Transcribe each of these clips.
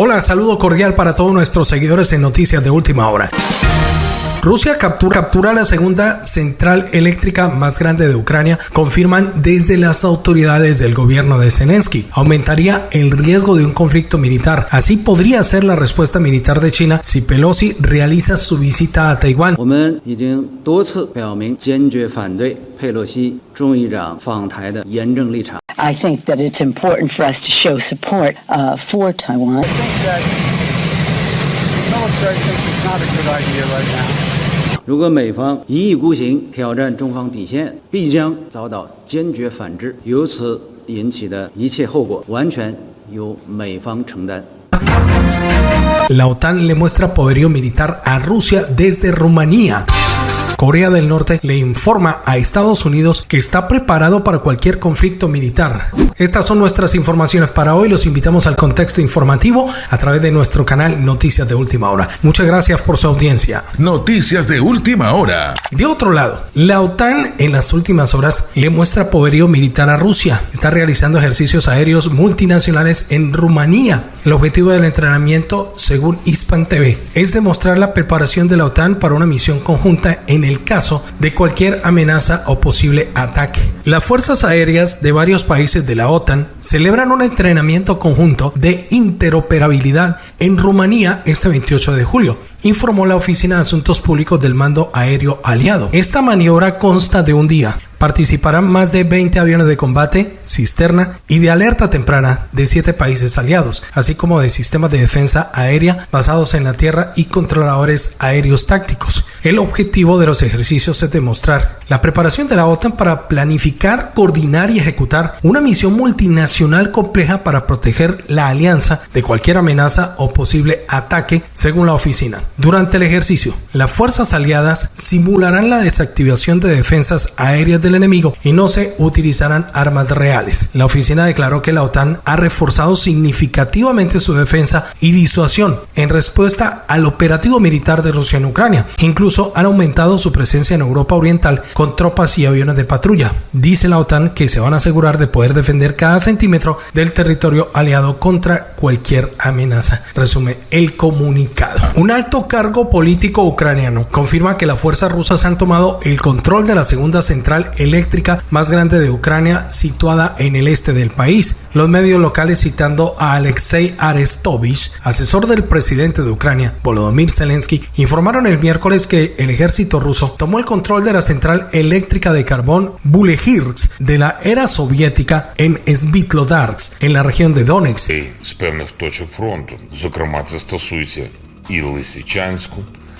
Hola, saludo cordial para todos nuestros seguidores en Noticias de Última Hora. Rusia captura, la segunda central eléctrica más grande de Ucrania, confirman desde las autoridades del gobierno de Zelensky. Aumentaría el riesgo de un conflicto militar. Así podría ser la respuesta militar de China si Pelosi realiza su visita a Taiwán. I think that it's important for us to show support uh, for Taiwan. I think that military thinks is not a good idea right now. 如果美方一意孤行挑战中方底线，必将遭到坚决反制，由此引起的一切后果完全由美方承担。La OTAN le muestra poderío militar a Rusia desde Rumanía. Corea del Norte le informa a Estados Unidos que está preparado para cualquier conflicto militar. Estas son nuestras informaciones para hoy. Los invitamos al contexto informativo a través de nuestro canal Noticias de Última Hora. Muchas gracias por su audiencia. Noticias de Última Hora. De otro lado, la OTAN en las últimas horas le muestra poderío militar a Rusia. Está realizando ejercicios aéreos multinacionales en Rumanía. El objetivo del entrenamiento, según Hispan TV, es demostrar la preparación de la OTAN para una misión conjunta en el caso de cualquier amenaza o posible ataque. Las fuerzas aéreas de varios países de la OTAN celebran un entrenamiento conjunto de interoperabilidad en Rumanía este 28 de julio informó la Oficina de Asuntos Públicos del Mando Aéreo Aliado. Esta maniobra consta de un día, participarán más de 20 aviones de combate, cisterna y de alerta temprana de 7 países aliados, así como de sistemas de defensa aérea basados en la tierra y controladores aéreos tácticos. El objetivo de los ejercicios es demostrar la preparación de la OTAN para planificar, coordinar y ejecutar una misión multinacional compleja para proteger la alianza de cualquier amenaza o posible ataque, según la oficina. Durante el ejercicio, las fuerzas aliadas simularán la desactivación de defensas aéreas de enemigo y no se utilizarán armas reales. La oficina declaró que la OTAN ha reforzado significativamente su defensa y disuasión en respuesta al operativo militar de Rusia en Ucrania. Incluso han aumentado su presencia en Europa Oriental con tropas y aviones de patrulla. Dice la OTAN que se van a asegurar de poder defender cada centímetro del territorio aliado contra cualquier amenaza. Resume el comunicado. Un alto cargo político ucraniano confirma que las fuerzas rusas han tomado el control de la segunda central eléctrica más grande de Ucrania situada en el este del país. Los medios locales citando a Alexei Arestovich, asesor del presidente de Ucrania, Volodymyr Zelensky, informaron el miércoles que el ejército ruso tomó el control de la central eléctrica de carbón Bulehirsk de la era soviética en Svitlodarsk, en la región de Donetsk.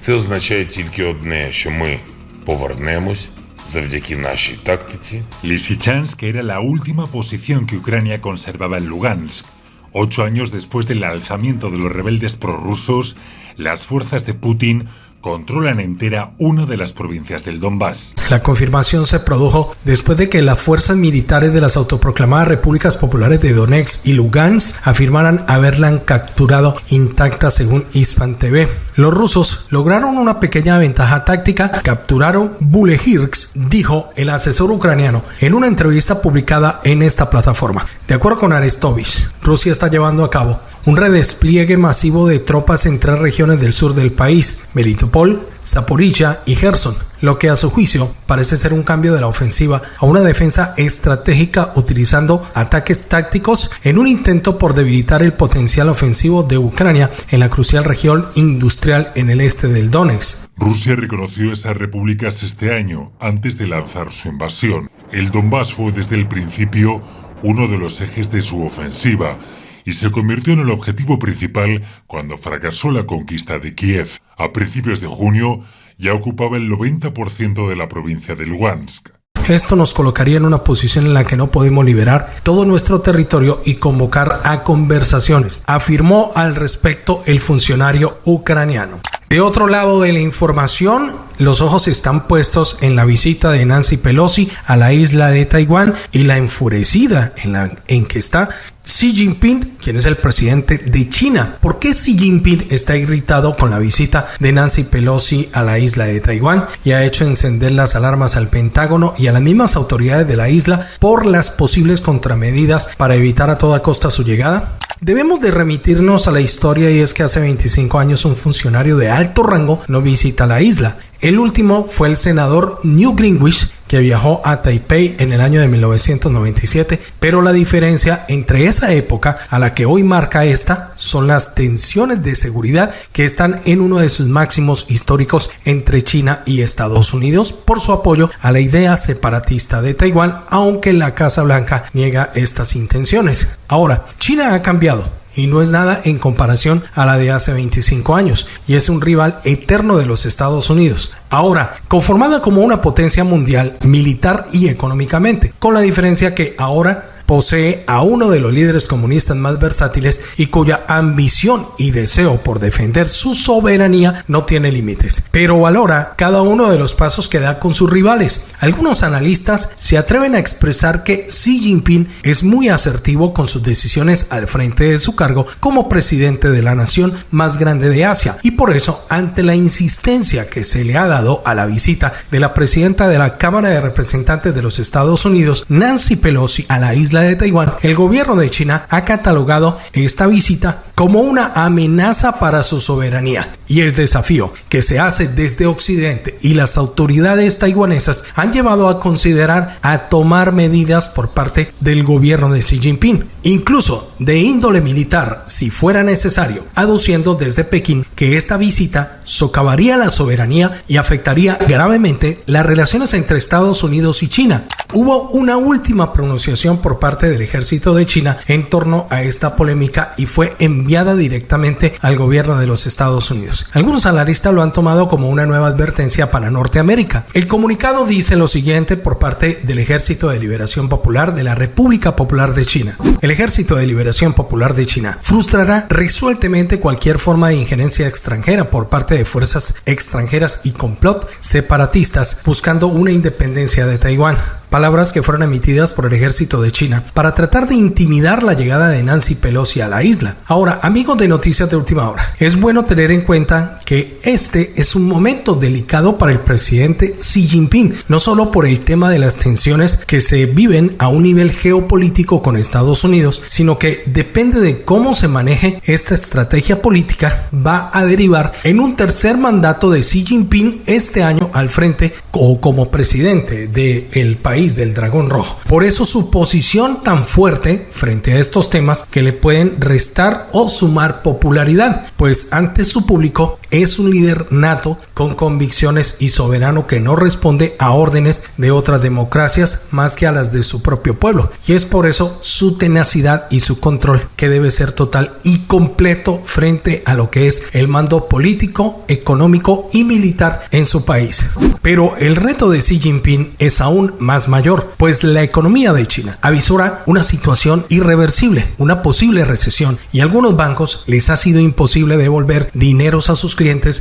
Це означає тільки одне, що ми повернемось завдяки нашій тактиці. Lysychansk era la última posición que Ucrania conservaba en Lugansk. Ocho años después del alzamiento de los rebeldes prorrusos, las fuerzas de Putin controlan entera una de las provincias del Donbass. La confirmación se produjo después de que las fuerzas militares de las autoproclamadas repúblicas populares de Donetsk y Lugansk afirmaran haberla capturado intacta según Ispan TV. Los rusos lograron una pequeña ventaja táctica, capturaron Bulehirsk, dijo el asesor ucraniano en una entrevista publicada en esta plataforma. De acuerdo con Arestovich, Rusia está llevando a cabo un redespliegue masivo de tropas en tres regiones del sur del país, Melitopol, Zaporilla y Gerson, lo que a su juicio parece ser un cambio de la ofensiva a una defensa estratégica utilizando ataques tácticos en un intento por debilitar el potencial ofensivo de Ucrania en la crucial región industrial en el este del Donetsk. Rusia reconoció esas repúblicas este año, antes de lanzar su invasión. El Donbass fue desde el principio uno de los ejes de su ofensiva y se convirtió en el objetivo principal cuando fracasó la conquista de Kiev. A principios de junio ya ocupaba el 90% de la provincia de Lugansk. Esto nos colocaría en una posición en la que no podemos liberar todo nuestro territorio y convocar a conversaciones, afirmó al respecto el funcionario ucraniano. De otro lado de la información, los ojos están puestos en la visita de Nancy Pelosi a la isla de Taiwán y la enfurecida en, la, en que está Xi Jinping, quien es el presidente de China. ¿Por qué Xi Jinping está irritado con la visita de Nancy Pelosi a la isla de Taiwán y ha hecho encender las alarmas al Pentágono y a las mismas autoridades de la isla por las posibles contramedidas para evitar a toda costa su llegada? Debemos de remitirnos a la historia y es que hace 25 años un funcionario de alto rango no visita la isla. El último fue el senador New Greenwich, que viajó a Taipei en el año de 1997, pero la diferencia entre esa época a la que hoy marca esta son las tensiones de seguridad que están en uno de sus máximos históricos entre China y Estados Unidos por su apoyo a la idea separatista de Taiwán, aunque la Casa Blanca niega estas intenciones. Ahora, China ha cambiado y no es nada en comparación a la de hace 25 años y es un rival eterno de los Estados Unidos. Ahora, conformada como una potencia mundial militar y económicamente, con la diferencia que ahora posee a uno de los líderes comunistas más versátiles y cuya ambición y deseo por defender su soberanía no tiene límites, pero valora cada uno de los pasos que da con sus rivales. Algunos analistas se atreven a expresar que Xi Jinping es muy asertivo con sus decisiones al frente de su cargo como presidente de la nación más grande de Asia y por eso ante la insistencia que se le ha dado a la visita de la presidenta de la Cámara de Representantes de los Estados Unidos, Nancy Pelosi, a la de Taiwán, el gobierno de China ha catalogado esta visita como una amenaza para su soberanía y el desafío que se hace desde Occidente y las autoridades taiwanesas han llevado a considerar a tomar medidas por parte del gobierno de Xi Jinping, incluso de índole militar si fuera necesario, aduciendo desde Pekín que esta visita socavaría la soberanía y afectaría gravemente las relaciones entre Estados Unidos y China. Hubo una última pronunciación por parte del ejército de China en torno a esta polémica y fue enviada directamente al gobierno de los Estados Unidos. Algunos analistas lo han tomado como una nueva advertencia para Norteamérica. El comunicado dice lo siguiente por parte del Ejército de Liberación Popular de la República Popular de China. El Ejército de Liberación Popular de China frustrará resueltamente cualquier forma de injerencia extranjera por parte de fuerzas extranjeras y complot separatistas buscando una independencia de Taiwán palabras que fueron emitidas por el ejército de China para tratar de intimidar la llegada de Nancy Pelosi a la isla. Ahora, amigos de Noticias de Última Hora, es bueno tener en cuenta que este es un momento delicado para el presidente Xi Jinping, no solo por el tema de las tensiones que se viven a un nivel geopolítico con Estados Unidos, sino que depende de cómo se maneje esta estrategia política, va a derivar en un tercer mandato de Xi Jinping este año al frente o como presidente del país del dragón rojo. Por eso su posición tan fuerte frente a estos temas que le pueden restar o sumar popularidad, pues ante su público es un líder nato con convicciones y soberano que no responde a órdenes de otras democracias más que a las de su propio pueblo. Y es por eso su tenacidad y su control que debe ser total y completo frente a lo que es el mando político, económico y militar en su país. Pero el reto de Xi Jinping es aún más mayor, pues la economía de China avisora una situación irreversible, una posible recesión, y algunos bancos les ha sido imposible devolver dineros a sus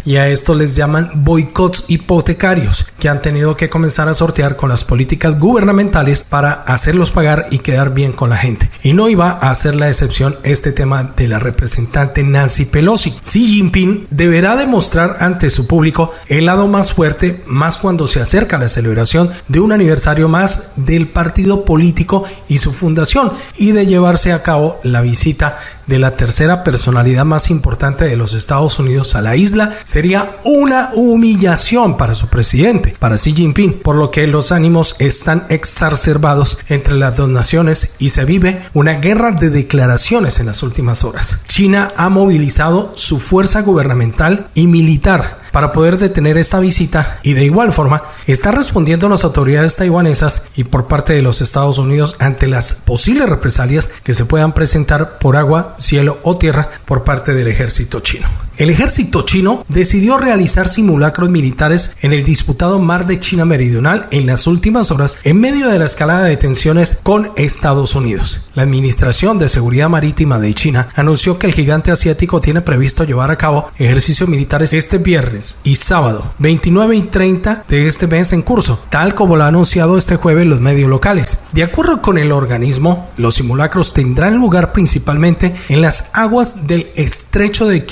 y a esto les llaman boicots hipotecarios, que han tenido que comenzar a sortear con las políticas gubernamentales para hacerlos pagar y quedar bien con la gente. Y no iba a ser la excepción este tema de la representante Nancy Pelosi. Xi Jinping deberá demostrar ante su público el lado más fuerte, más cuando se acerca la celebración de un aniversario más del partido político y su fundación y de llevarse a cabo la visita de la tercera personalidad más importante de los Estados Unidos a la isla sería una humillación para su presidente, para Xi Jinping, por lo que los ánimos están exacerbados entre las dos naciones y se vive una guerra de declaraciones en las últimas horas. China ha movilizado su fuerza gubernamental y militar para poder detener esta visita y de igual forma está respondiendo las autoridades taiwanesas y por parte de los Estados Unidos ante las posibles represalias que se puedan presentar por agua, cielo o tierra por parte del ejército chino. El ejército chino decidió realizar simulacros militares en el disputado mar de China Meridional en las últimas horas en medio de la escalada de tensiones con Estados Unidos. La Administración de Seguridad Marítima de China anunció que el gigante asiático tiene previsto llevar a cabo ejercicios militares este viernes y sábado 29 y 30 de este mes en curso, tal como lo ha anunciado este jueves los medios locales. De acuerdo con el organismo, los simulacros tendrán lugar principalmente en las aguas del estrecho de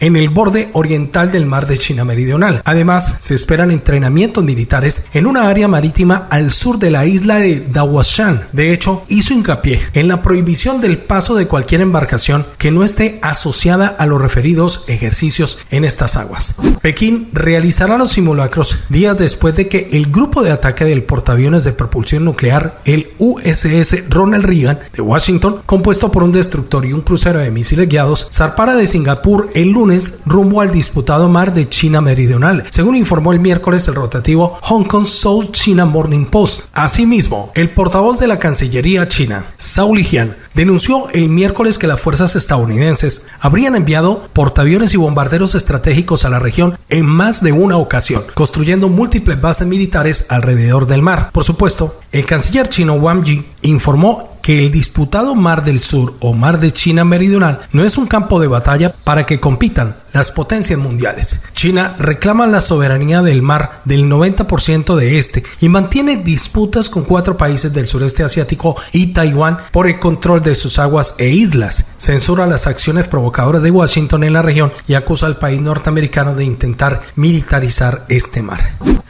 En el borde oriental del mar de China Meridional. Además, se esperan entrenamientos militares en una área marítima al sur de la isla de Dawashan. De hecho, hizo hincapié en la prohibición del paso de cualquier embarcación que no esté asociada a los referidos ejercicios en estas aguas. Pekín realizará los simulacros días después de que el grupo de ataque del portaaviones de propulsión nuclear, el USS Ronald Reagan de Washington, compuesto por un destructor y un crucero de misiles guiados, zarpara de Singapur el lunes rumbo al disputado mar de China Meridional, según informó el miércoles el rotativo Hong Kong South China Morning Post. Asimismo, el portavoz de la Cancillería china, Zhao Lijian, denunció el miércoles que las fuerzas estadounidenses habrían enviado portaaviones y bombarderos estratégicos a la región en más de una ocasión, construyendo múltiples bases militares alrededor del mar. Por supuesto, el canciller chino Wang Yi informó que el disputado Mar del Sur o Mar de China Meridional no es un campo de batalla para que compitan las potencias mundiales. China reclama la soberanía del mar del 90% de este y mantiene disputas con cuatro países del sureste asiático y Taiwán por el control de sus aguas e islas. Censura las acciones provocadoras de Washington en la región y acusa al país norteamericano de intentar militarizar este mar.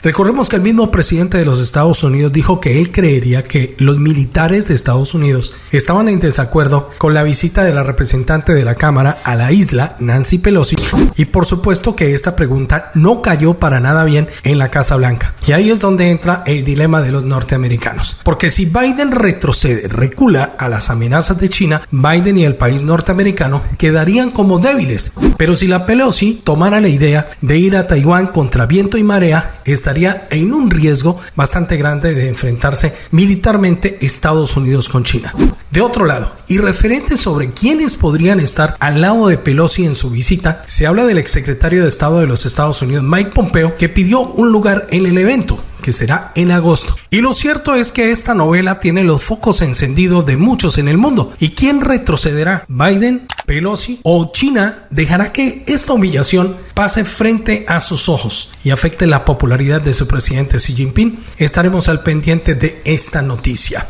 Recordemos que el mismo presidente de los Estados Unidos dijo que él creería que los militares de Estados Unidos estaban en desacuerdo con la visita de la representante de la Cámara a la isla, Nancy Pelosi, y por supuesto que esta pregunta no cayó para nada bien en la Casa Blanca. Y ahí es donde entra el dilema de los norteamericanos. Porque si Biden retrocede, recula a las amenazas de China, Biden y el país norteamericano quedarían como débiles. Pero si la Pelosi tomara la idea de ir a Taiwán contra viento y marea, estaría en un riesgo bastante grande de enfrentarse militarmente Estados Unidos con China. De otro lado, y referente sobre quiénes podrían estar al lado de Pelosi en su visita, se habla del exsecretario de Estado de los Estados Unidos, Mike Pompeo, que pidió un lugar en el evento que será en agosto. Y lo cierto es que esta novela tiene los focos encendidos de muchos en el mundo. ¿Y quién retrocederá? ¿Biden? Pelosi o China dejará que esta humillación pase frente a sus ojos y afecte la popularidad de su presidente Xi Jinping. Estaremos al pendiente de esta noticia.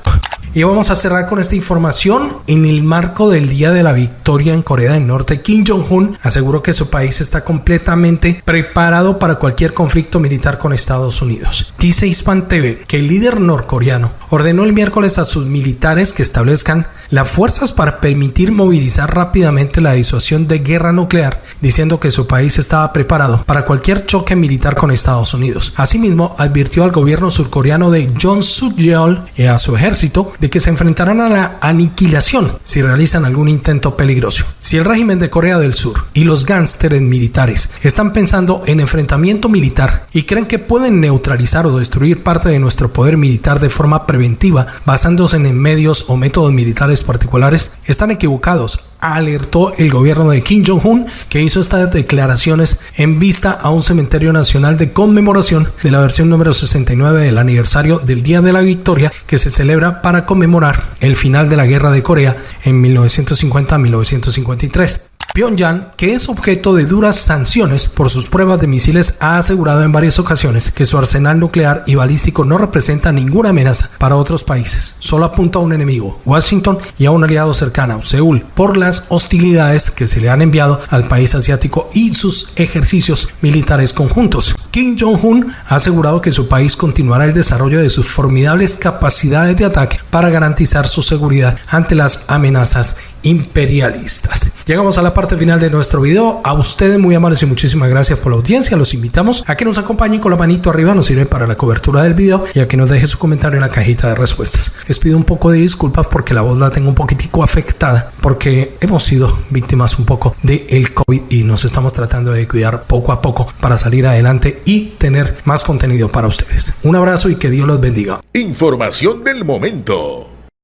Y vamos a cerrar con esta información. En el marco del Día de la Victoria en Corea del Norte, Kim Jong-un aseguró que su país está completamente preparado para cualquier conflicto militar con Estados Unidos. Dice Hispan TV que el líder norcoreano ordenó el miércoles a sus militares que establezcan las fuerzas para permitir movilizar rápidamente la disuasión de guerra nuclear, diciendo que su país estaba preparado para cualquier choque militar con Estados Unidos. Asimismo, advirtió al gobierno surcoreano de John Suk-yeol y a su ejército de que se enfrentarán a la aniquilación si realizan algún intento peligroso. Si el régimen de Corea del Sur y los gánsteres militares están pensando en enfrentamiento militar y creen que pueden neutralizar o destruir parte de nuestro poder militar de forma preventiva basándose en medios o métodos militares particulares, están equivocados alertó el gobierno de Kim Jong-un, que hizo estas declaraciones en vista a un cementerio nacional de conmemoración de la versión número 69 del aniversario del Día de la Victoria, que se celebra para conmemorar el final de la Guerra de Corea en 1950-1953. Pyongyang, que es objeto de duras sanciones por sus pruebas de misiles, ha asegurado en varias ocasiones que su arsenal nuclear y balístico no representa ninguna amenaza para otros países, solo apunta a un enemigo, Washington, y a un aliado cercano, Seúl, por las hostilidades que se le han enviado al país asiático y sus ejercicios militares conjuntos. Kim Jong-un ha asegurado que su país continuará el desarrollo de sus formidables capacidades de ataque para garantizar su seguridad ante las amenazas imperialistas. Llegamos a la parte final de nuestro video. A ustedes muy amables y muchísimas gracias por la audiencia. Los invitamos a que nos acompañen con la manito arriba, nos sirve para la cobertura del video y a que nos deje su comentario en la cajita de respuestas. Les pido un poco de disculpas porque la voz la tengo un poquitico afectada porque hemos sido víctimas un poco del el COVID y nos estamos tratando de cuidar poco a poco para salir adelante y tener más contenido para ustedes. Un abrazo y que Dios los bendiga. Información del momento.